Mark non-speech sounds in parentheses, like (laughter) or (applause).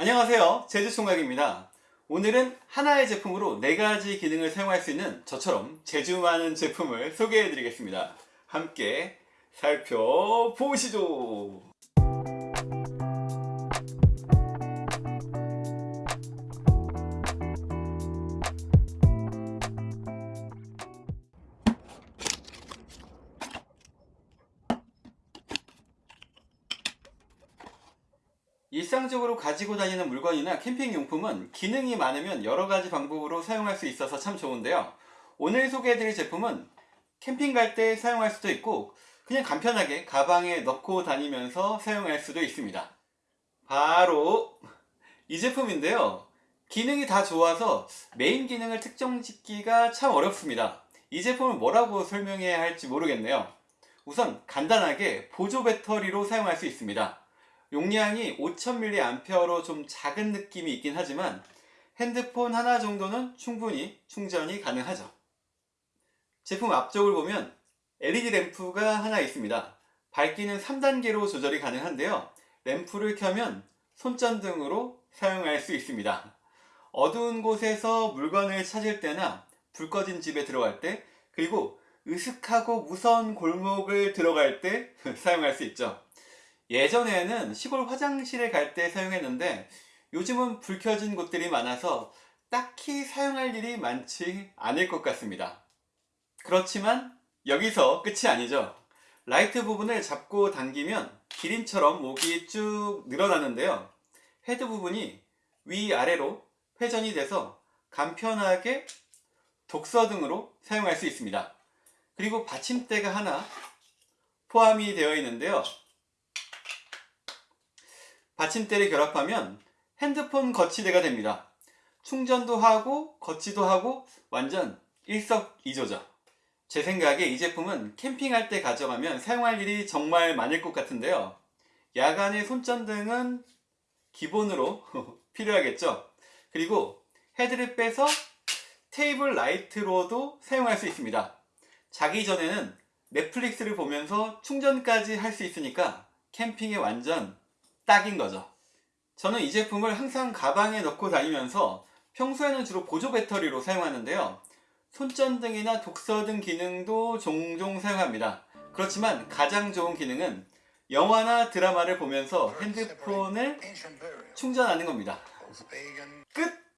안녕하세요. 제주총각입니다. 오늘은 하나의 제품으로 4가지 기능을 사용할 수 있는 저처럼 재주 많은 제품을 소개해 드리겠습니다. 함께 살펴보시죠 일상적으로 가지고 다니는 물건이나 캠핑용품은 기능이 많으면 여러가지 방법으로 사용할 수 있어서 참 좋은데요. 오늘 소개해드릴 제품은 캠핑 갈 때 사용할 수도 있고 그냥 간편하게 가방에 넣고 다니면서 사용할 수도 있습니다. 바로 이 제품인데요. 기능이 다 좋아서 메인 기능을 특정 짓기가 참 어렵습니다. 이 제품을 뭐라고 설명해야 할지 모르겠네요. 우선 간단하게 보조 배터리로 사용할 수 있습니다 용량이 5000mAh로 좀 작은 느낌이 있긴 하지만 핸드폰 하나 정도는 충분히 충전이 가능하죠. 제품 앞쪽을 보면 LED 램프가 하나 있습니다. 밝기는 3단계로 조절이 가능한데요. 램프를 켜면 손전등으로 사용할 수 있습니다. 어두운 곳에서 물건을 찾을 때나 불 꺼진 집에 들어갈 때 그리고 으슥하고 무서운 골목을 들어갈 때 (laughs) 사용할 수 있죠. 예전에는 시골 화장실에 갈 때 사용했는데 요즘은 불 켜진 곳들이 많아서 딱히 사용할 일이 많지 않을 것 같습니다. 그렇지만 여기서 끝이 아니죠. 라이트 부분을 잡고 당기면 기린처럼 목이 쭉 늘어나는데요. 헤드 부분이 위아래로 회전이 돼서 간편하게 독서 등으로 사용할 수 있습니다. 그리고 받침대가 하나 포함이 되어 있는데요. 받침대를 결합하면 핸드폰 거치대가 됩니다. 충전도 하고 거치도 하고 완전 일석이조죠. 제 생각에 이 제품은 캠핑할 때 가져가면 사용할 일이 정말 많을 것 같은데요. 야간의 손전등은 기본으로 (laughs) 필요하겠죠. 그리고 헤드를 빼서 테이블 라이트로도 사용할 수 있습니다. 자기 전에는 넷플릭스를 보면서 충전까지 할 수 있으니까 캠핑에 완전 딱인 거죠. 저는 이 제품을 항상 가방에 넣고 다니면서 평소에는 주로 보조 배터리로 사용하는데요. 손전등이나 독서 등 기능도 종종 사용합니다. 그렇지만 가장 좋은 기능은 영화나 드라마를 보면서 핸드폰을 충전하는 겁니다. 끝!